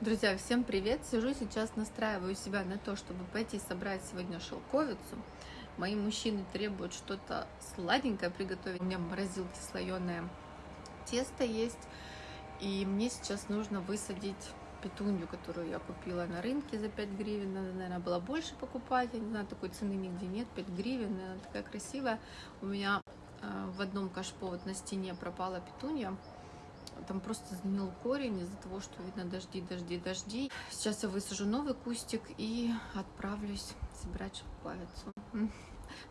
Друзья, всем привет! Сижу сейчас, настраиваю себя на то, чтобы пойти собрать сегодня шелковицу. Мои мужчины требуют что-то сладенькое приготовить. У меня в морозилке слоеное тесто есть. И мне сейчас нужно высадить петунью, которую я купила на рынке за 5 гривен. Надо, наверное, было больше покупать. Я не знаю, такой цены нигде нет. 5 гривен, она такая красивая. У меня э, в одном кашпо вот на стене пропала петунья там просто сгнил корень из-за того, что видно дожди, дожди, дожди. Сейчас я высажу новый кустик и отправлюсь собирать шелковицу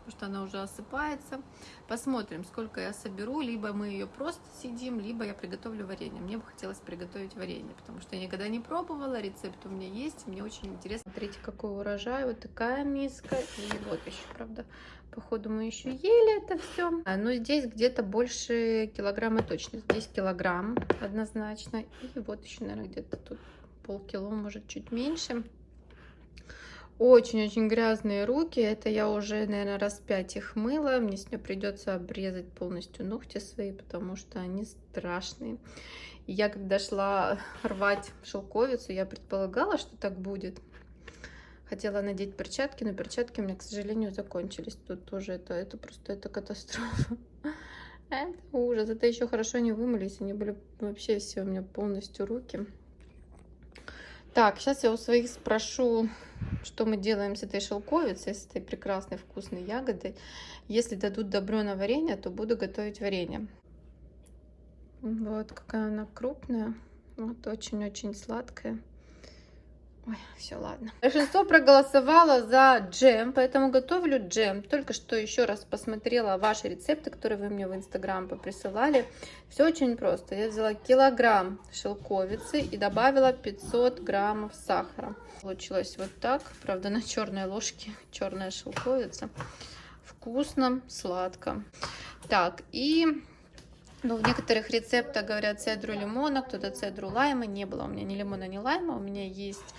потому что она уже осыпается. Посмотрим, сколько я соберу. Либо мы ее просто съедим, либо я приготовлю варенье. Мне бы хотелось приготовить варенье, потому что я никогда не пробовала. Рецепт у меня есть, мне очень интересно. Смотрите, какой урожай. Вот такая миска. И вот еще, правда, походу мы еще ели это все. А, но здесь где-то больше килограмма точно. Здесь килограмм однозначно. И вот еще, наверное, где-то тут полкило, может, чуть меньше. Очень-очень грязные руки. Это я уже, наверное, раз пять их мыла. Мне с нее придется обрезать полностью ногти свои, потому что они страшные. И я, когда шла рвать шелковицу, я предполагала, что так будет. Хотела надеть перчатки, но перчатки у меня, к сожалению, закончились. Тут тоже это, это просто это катастрофа. Это ужас. Это еще хорошо не вымылись. Они были вообще все у меня полностью руки. Так, сейчас я у своих спрошу, что мы делаем с этой шелковицей, с этой прекрасной вкусной ягодой. Если дадут добро на варенье, то буду готовить варенье. Вот какая она крупная. Вот очень-очень сладкая. Ой, все, ладно. Большинство проголосовало за джем, поэтому готовлю джем. Только что еще раз посмотрела ваши рецепты, которые вы мне в инстаграм присылали. Все очень просто. Я взяла килограмм шелковицы и добавила 500 граммов сахара. Получилось вот так. Правда, на черной ложке черная шелковица. Вкусно, сладко. Так, и ну, в некоторых рецептах говорят цедру лимона, кто-то цедру лайма. Не было у меня ни лимона, ни лайма. У меня есть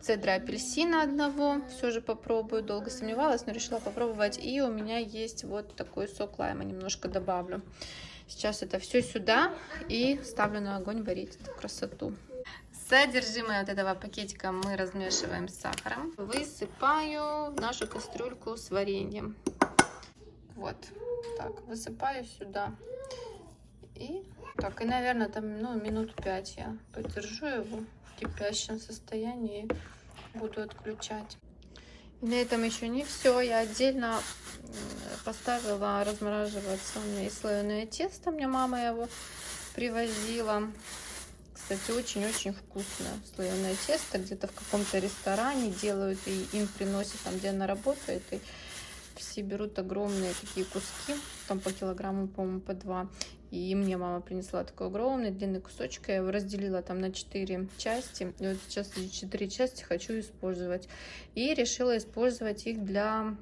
цедра апельсина одного. Все же попробую. Долго сомневалась, но решила попробовать. И у меня есть вот такой сок лайма. Немножко добавлю. Сейчас это все сюда и ставлю на огонь варить эту красоту. Содержимое вот этого пакетика мы размешиваем с сахаром. Высыпаю в нашу кастрюльку с вареньем. Вот так, высыпаю сюда. И так, и, наверное, там, ну, минут пять я подержу его в кипящем состоянии и буду отключать. И на этом еще не все. Я отдельно поставила размораживаться. У меня есть слоеное тесто. Мне мама его привозила. Кстати, очень-очень вкусное слоеное тесто. Где-то в каком-то ресторане делают и им приносят там, где она работает. И все берут огромные такие куски, там по килограмму, по-моему, по два. И мне мама принесла такой огромный длинный кусочек. Я его разделила там на 4 части. И вот сейчас эти 4 части хочу использовать. И решила использовать их для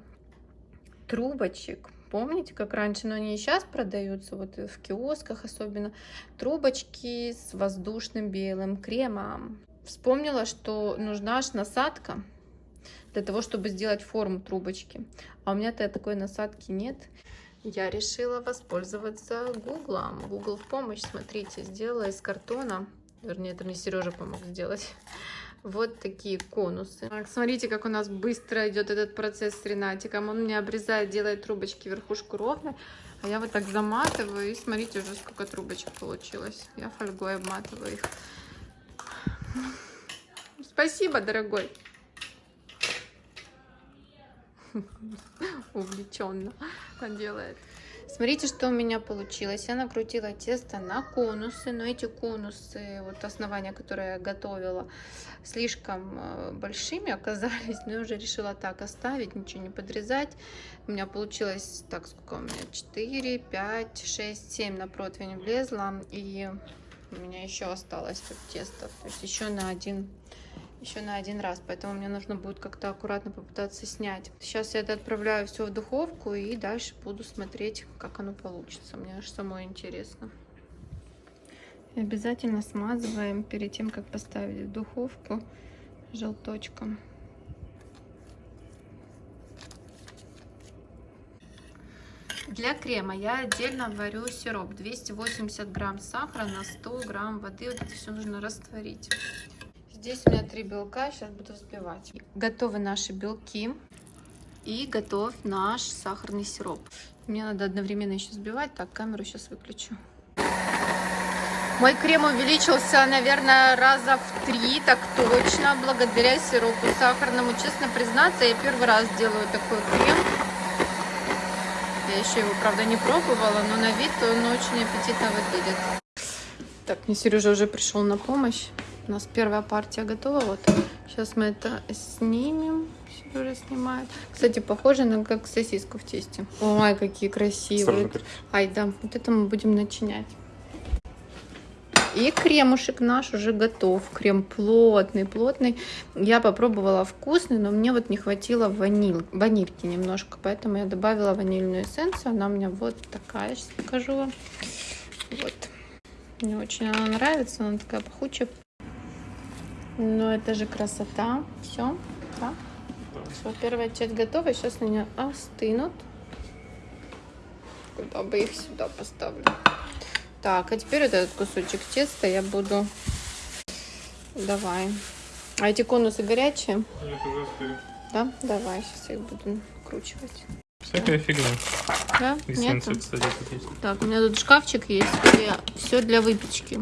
трубочек. Помните, как раньше, но они и сейчас продаются, вот в киосках особенно, трубочки с воздушным белым кремом. Вспомнила, что нужна аж насадка для того, чтобы сделать форму трубочки. А у меня-то такой насадки нет я решила воспользоваться гуглом. Google в помощь, смотрите, сделала из картона, вернее, это мне Сережа помог сделать, вот такие конусы. Так, смотрите, как у нас быстро идет этот процесс с Ренатиком. Он мне обрезает, делает трубочки верхушку ровно, а я вот так заматываю, и смотрите уже, сколько трубочек получилось. Я фольгой обматываю их. Спасибо, дорогой. увлеченно делает. Смотрите, что у меня получилось. Я накрутила тесто на конусы, но эти конусы, вот основания, которые я готовила, слишком э, большими оказались, но я уже решила так оставить, ничего не подрезать. У меня получилось, так, сколько у меня, 4, 5, 6, 7 на противень влезла, и у меня еще осталось тут тесто, то есть еще на один еще на один раз, поэтому мне нужно будет как-то аккуратно попытаться снять. Сейчас я это отправляю все в духовку и дальше буду смотреть, как оно получится. Мне аж самой интересно. И обязательно смазываем перед тем, как поставить в духовку желточком. Для крема я отдельно варю сироп 280 грамм сахара на 100 грамм воды. Вот это все нужно растворить. Здесь у меня три белка, сейчас буду взбивать. Готовы наши белки и готов наш сахарный сироп. Мне надо одновременно еще взбивать, так, камеру сейчас выключу. Мой крем увеличился, наверное, раза в три, так точно, благодаря сиропу сахарному. Честно признаться, я первый раз делаю такой крем. Я еще его, правда, не пробовала, но на вид он очень аппетитно выглядит. Так, мне Сережа уже пришел на помощь. У нас первая партия готова. Вот. Сейчас мы это снимем. Сережа снимает. Кстати, похоже на как сосиску в тесте. Ой, какие красивые. Ай, да, вот это мы будем начинять. И кремушек наш уже готов. Крем плотный, плотный. Я попробовала вкусный, но мне вот не хватило ваниль, ванильки немножко. Поэтому я добавила ванильную эссенцию. Она у меня вот такая. Сейчас покажу вам. Вот. Мне очень она нравится. Она такая пахучая. Но это же красота. Все. Да? Все, первая часть готова. Сейчас они остынут. Куда бы их сюда поставлю. Так, а теперь вот этот кусочек теста я буду... Давай. А эти конусы горячие? Нет, уже остыли. Да? Давай, сейчас я их буду накручивать. Всякая фигня. Да? Нет? кстати, тут есть. Так, у меня тут шкафчик есть, где все для выпечки.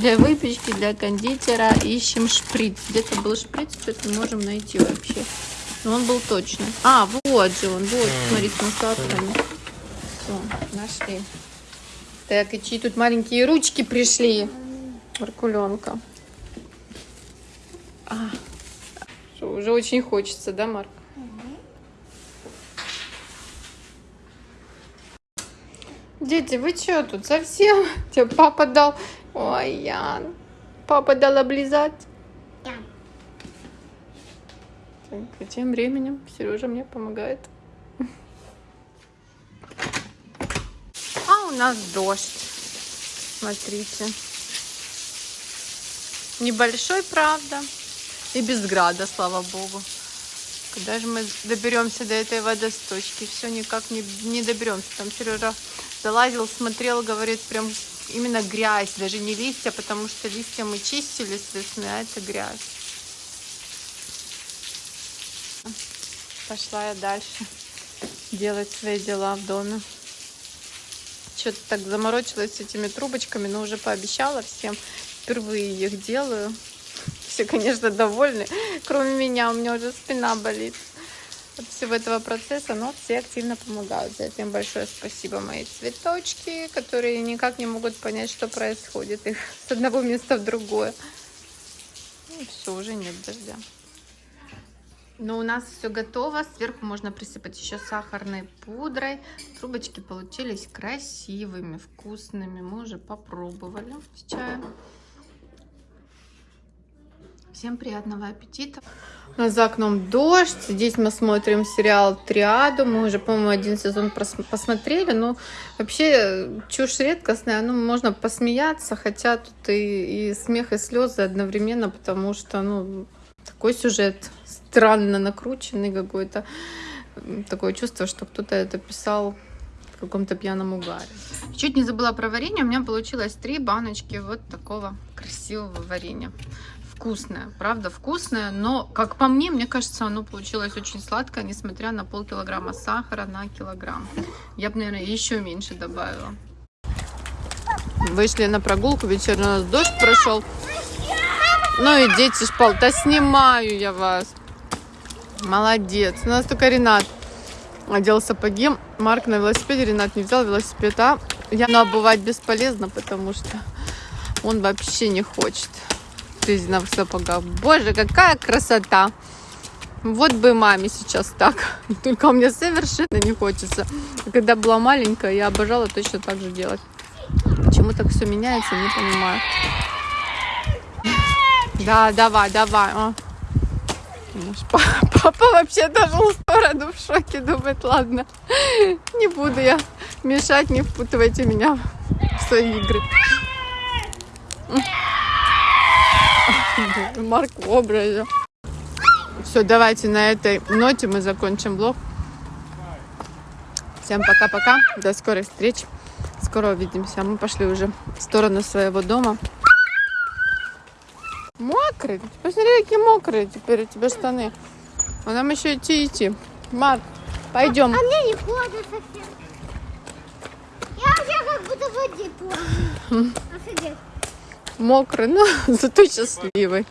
Для выпечки, для кондитера ищем шприц. Где-то был шприц, что-то не можем найти вообще. Но он был точно. А, вот же он, вот, смотри, с насадками. Все, нашли. Так, и чьи тут маленькие ручки пришли? Маркуленка. А, что, уже очень хочется, да, Марк? Дети, вы что тут совсем? Тебе папа дал... Ой, Ян. Папа дал облизать. Да. Так, тем временем Сережа мне помогает. А у нас дождь. Смотрите. Небольшой, правда. И без града, слава богу. Когда же мы доберемся до этой водосточки? Все никак не, не доберемся. Там Сережа залазил, смотрел, говорит, прям именно грязь, даже не листья, потому что листья мы чистили с весны, а это грязь. Пошла я дальше делать свои дела в доме. Что-то так заморочилась с этими трубочками, но уже пообещала всем. Впервые их делаю. Все, конечно, довольны, кроме меня. У меня уже спина болит от всего этого процесса, но все активно помогают. За это им большое спасибо, мои цветочки, которые никак не могут понять, что происходит их с одного места в другое. Ну, все, уже нет дождя. Но у нас все готово. Сверху можно присыпать еще сахарной пудрой. Трубочки получились красивыми, вкусными. Мы уже попробовали с чаем. Всем приятного аппетита. Нас за окном дождь. Здесь мы смотрим сериал «Триаду». Мы уже, по-моему, один сезон посмотрели. Но вообще чушь редкостная. Ну, можно посмеяться, хотя тут и, и смех, и слезы одновременно, потому что, ну, такой сюжет странно накрученный какой-то. Такое чувство, что кто-то это писал в каком-то пьяном угаре. Чуть не забыла про варенье. У меня получилось три баночки вот такого красивого варенья. Вкусное, правда вкусное, но, как по мне, мне кажется, оно получилось очень сладкое, несмотря на полкилограмма сахара на килограмм. Я бы, наверное, еще меньше добавила. Вышли на прогулку, вечерний у нас дождь прошел. Ну и дети шпал. Да снимаю я вас. Молодец. У нас только Ренат одел сапоги. Марк на велосипеде. Ренат не взял велосипед. А я но обувать бесполезно, потому что он вообще не хочет резиновых сапогах. Боже, какая красота! Вот бы маме сейчас так. Только меня совершенно не хочется. Когда была маленькая, я обожала точно так же делать. Почему так все меняется, не понимаю. Да, давай, давай. О. Папа вообще даже в сторону в шоке думает, ладно, не буду я мешать, не впутывайте меня в свои игры. Марк в образе. Все, давайте на этой ноте мы закончим блог. Всем пока-пока. До скорых встреч. Скоро увидимся. Мы пошли уже в сторону своего дома. Мокрый? Посмотри, какие мокрые теперь у тебя штаны. А нам еще идти идти. Марк, пойдем. А мне не холодно совсем. Я вообще как будто в воде плаваю. Офигеть. Мокрый, но зато счастливый.